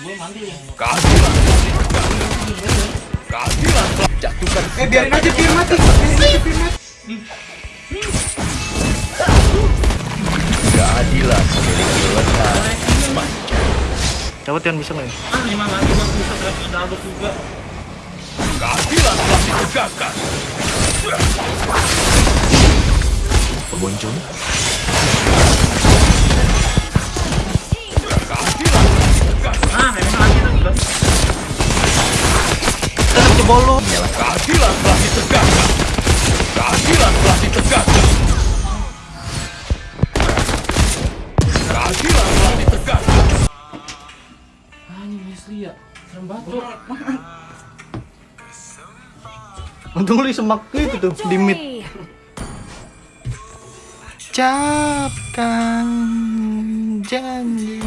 Keadilan Keadilan jatuhkan Eh biarin aja biar mati. Biarin aja biar mati. keadilan memiliki lengan panjang. Coba Tian bisa main. Ah, lima lagi bang bisa lagi ada juga. Keadilan telah ditegakkan. Pengunjung. Jebol lu. Keadilan telah ditegakkan. Keadilan telah ditegakkan. Keadilan telah ditegakkan. Ini Wesley ya. Serem banget tuh. Untung lu semak itu tuh di mid. Capkan janji